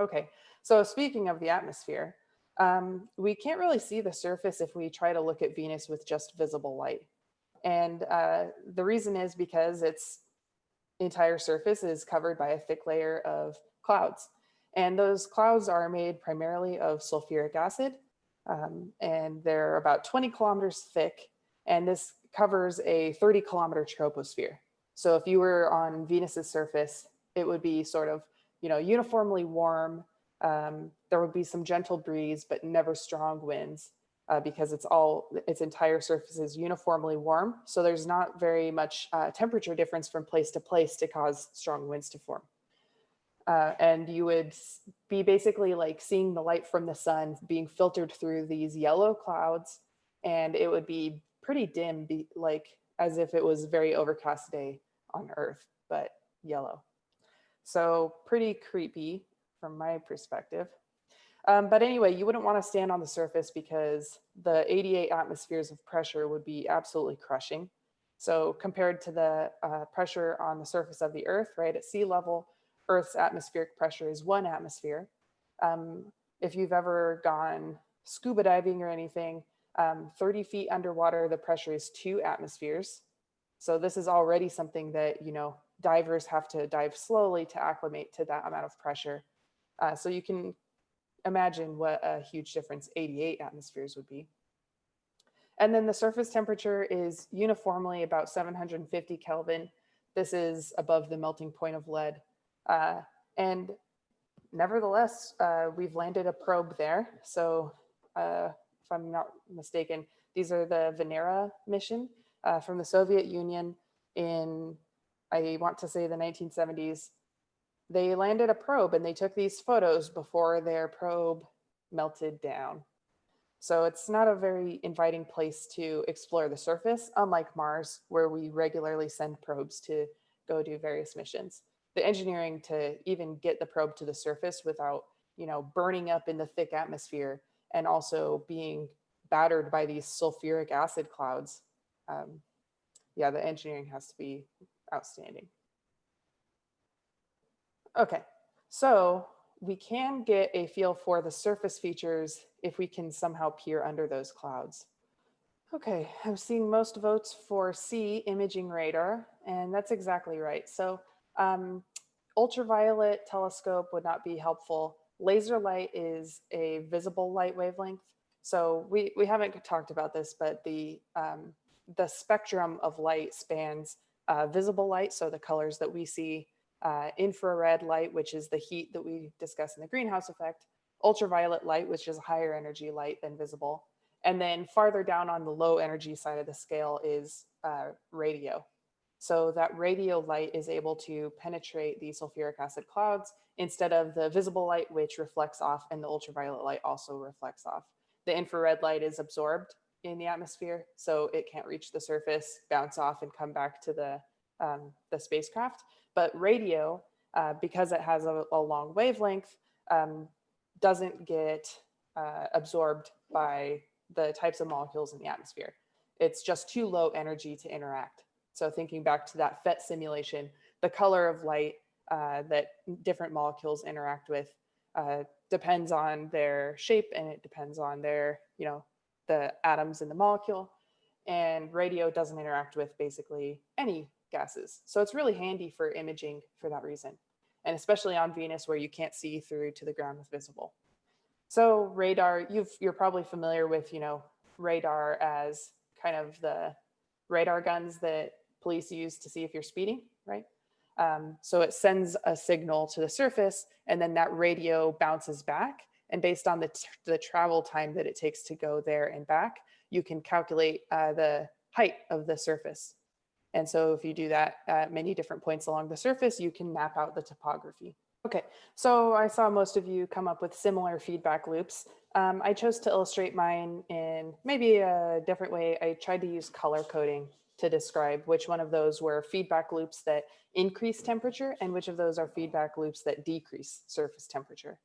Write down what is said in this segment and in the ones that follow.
Okay, so speaking of the atmosphere, um, we can't really see the surface if we try to look at Venus with just visible light. And uh, the reason is because its entire surface is covered by a thick layer of clouds. And those clouds are made primarily of sulfuric acid, um, and they're about 20 kilometers thick. And this covers a 30 kilometer troposphere. So if you were on Venus's surface, it would be sort of, you know, uniformly warm. Um, there would be some gentle breeze, but never strong winds uh, because it's all, its entire surface is uniformly warm. So there's not very much uh, temperature difference from place to place to cause strong winds to form. Uh, and you would be basically like seeing the light from the sun being filtered through these yellow clouds and it would be pretty dim like as if it was a very overcast day on earth but yellow so pretty creepy from my perspective um, but anyway you wouldn't want to stand on the surface because the 88 atmospheres of pressure would be absolutely crushing so compared to the uh, pressure on the surface of the earth right at sea level Earth's atmospheric pressure is one atmosphere. Um, if you've ever gone scuba diving or anything, um, 30 feet underwater, the pressure is two atmospheres. So this is already something that, you know, divers have to dive slowly to acclimate to that amount of pressure. Uh, so you can imagine what a huge difference 88 atmospheres would be. And then the surface temperature is uniformly about 750 Kelvin. This is above the melting point of lead. Uh, and nevertheless, uh, we've landed a probe there. So uh, if I'm not mistaken, these are the Venera mission uh, from the Soviet Union in, I want to say the 1970s. They landed a probe and they took these photos before their probe melted down. So it's not a very inviting place to explore the surface, unlike Mars, where we regularly send probes to go do various missions the engineering to even get the probe to the surface without, you know, burning up in the thick atmosphere and also being battered by these sulfuric acid clouds. Um, yeah, the engineering has to be outstanding. Okay, so we can get a feel for the surface features if we can somehow peer under those clouds. Okay, I'm seeing most votes for C, imaging radar, and that's exactly right. So um, ultraviolet telescope would not be helpful. Laser light is a visible light wavelength. So we, we haven't talked about this, but the, um, the spectrum of light spans uh, visible light, so the colors that we see, uh, infrared light, which is the heat that we discuss in the greenhouse effect, ultraviolet light, which is higher energy light than visible. And then farther down on the low energy side of the scale is uh, radio. So that radio light is able to penetrate the sulfuric acid clouds instead of the visible light, which reflects off and the ultraviolet light also reflects off. The infrared light is absorbed in the atmosphere, so it can't reach the surface, bounce off and come back to the, um, the spacecraft. But radio, uh, because it has a, a long wavelength, um, doesn't get uh, absorbed by the types of molecules in the atmosphere. It's just too low energy to interact. So thinking back to that PhET simulation, the color of light uh, that different molecules interact with uh, depends on their shape and it depends on their, you know, the atoms in the molecule. And radio doesn't interact with basically any gases. So it's really handy for imaging for that reason. And especially on Venus where you can't see through to the ground with visible. So radar, you've, you're probably familiar with, you know, radar as kind of the radar guns that police use to see if you're speeding, right? Um, so it sends a signal to the surface and then that radio bounces back. And based on the, the travel time that it takes to go there and back, you can calculate uh, the height of the surface. And so if you do that at many different points along the surface, you can map out the topography. Okay, so I saw most of you come up with similar feedback loops. Um, I chose to illustrate mine in maybe a different way. I tried to use color coding to describe which one of those were feedback loops that increase temperature and which of those are feedback loops that decrease surface temperature.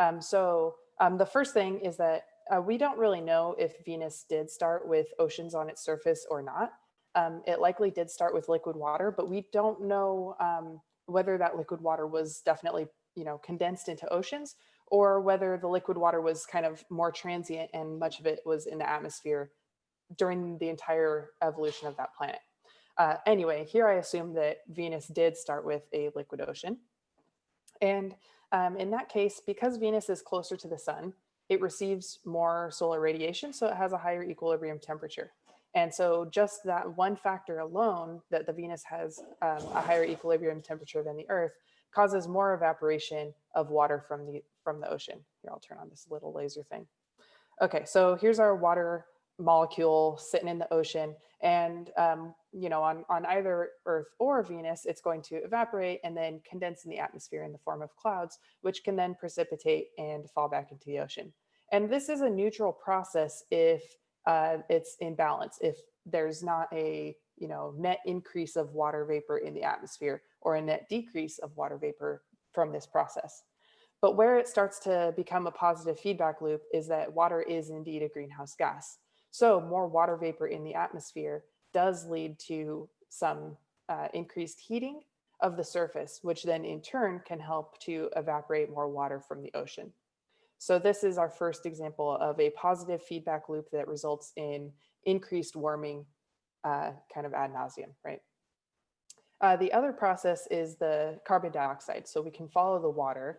Um, so um, the first thing is that uh, we don't really know if Venus did start with oceans on its surface or not. Um, it likely did start with liquid water, but we don't know um, whether that liquid water was definitely you know, condensed into oceans or whether the liquid water was kind of more transient and much of it was in the atmosphere during the entire evolution of that planet. Uh, anyway, here I assume that Venus did start with a liquid ocean. And um, in that case, because Venus is closer to the sun, it receives more solar radiation, so it has a higher equilibrium temperature. And so just that one factor alone, that the Venus has um, a higher equilibrium temperature than the Earth, causes more evaporation of water from the from the ocean. Here, I'll turn on this little laser thing. Okay, so here's our water molecule sitting in the ocean. And, um, you know, on, on either Earth or Venus, it's going to evaporate and then condense in the atmosphere in the form of clouds, which can then precipitate and fall back into the ocean. And this is a neutral process if uh, it's in balance, if there's not a, you know, net increase of water vapor in the atmosphere or a net decrease of water vapor from this process. But where it starts to become a positive feedback loop is that water is indeed a greenhouse gas. So more water vapor in the atmosphere does lead to some uh, increased heating of the surface, which then in turn can help to evaporate more water from the ocean. So this is our first example of a positive feedback loop that results in increased warming uh, kind of ad nauseum, right? Uh, the other process is the carbon dioxide. So we can follow the water,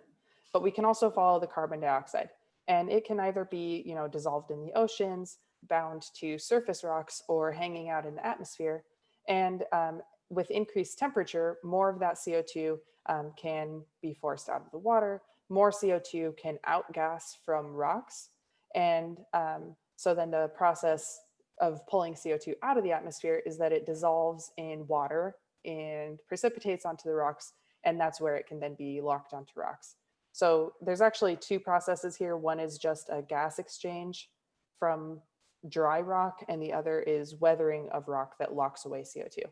but we can also follow the carbon dioxide. And it can either be, you know, dissolved in the oceans, bound to surface rocks or hanging out in the atmosphere. And um, with increased temperature, more of that CO2 um, can be forced out of the water, more CO2 can outgas from rocks. And um, so then the process of pulling CO2 out of the atmosphere is that it dissolves in water and precipitates onto the rocks. And that's where it can then be locked onto rocks. So there's actually two processes here. One is just a gas exchange from dry rock and the other is weathering of rock that locks away CO2.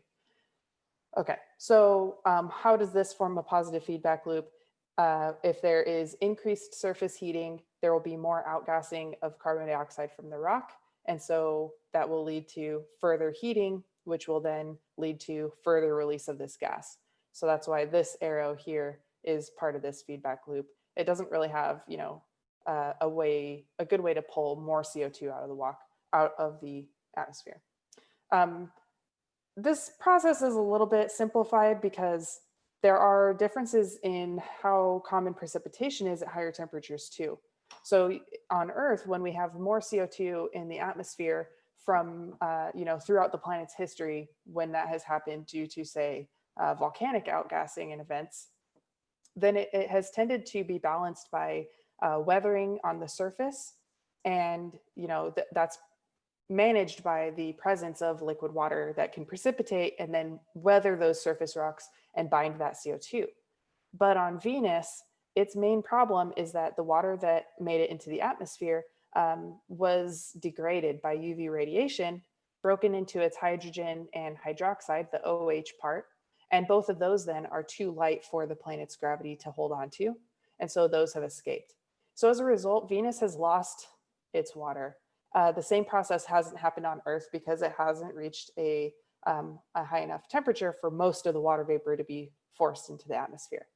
Okay, so um, how does this form a positive feedback loop? Uh, if there is increased surface heating, there will be more outgassing of carbon dioxide from the rock. And so that will lead to further heating, which will then lead to further release of this gas. So that's why this arrow here is part of this feedback loop. It doesn't really have, you know, uh, a way, a good way to pull more CO2 out of the walk, out of the atmosphere. Um, this process is a little bit simplified because there are differences in how common precipitation is at higher temperatures too. So on Earth, when we have more CO2 in the atmosphere from, uh, you know, throughout the planet's history, when that has happened due to say uh, volcanic outgassing and events, then it, it, has tended to be balanced by uh, weathering on the surface. And, you know, th that's managed by the presence of liquid water that can precipitate and then weather those surface rocks and bind that CO2. But on Venus, its main problem is that the water that made it into the atmosphere um, was degraded by UV radiation, broken into its hydrogen and hydroxide, the OH part. And both of those then are too light for the planet's gravity to hold on to. And so those have escaped. So as a result, Venus has lost its water uh, the same process hasn't happened on Earth because it hasn't reached a, um, a high enough temperature for most of the water vapor to be forced into the atmosphere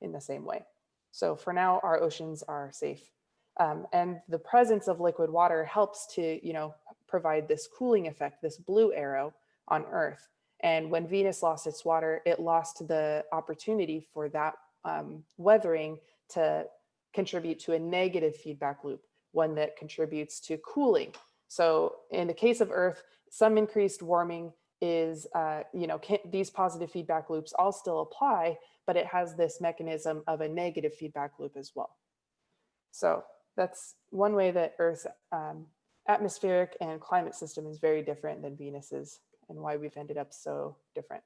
in the same way. So for now, our oceans are safe. Um, and the presence of liquid water helps to, you know, provide this cooling effect, this blue arrow on Earth. And when Venus lost its water, it lost the opportunity for that um, weathering to contribute to a negative feedback loop one that contributes to cooling. So in the case of Earth, some increased warming is, uh, you know, can, these positive feedback loops all still apply, but it has this mechanism of a negative feedback loop as well. So that's one way that Earth's um, atmospheric and climate system is very different than Venus's and why we've ended up so different.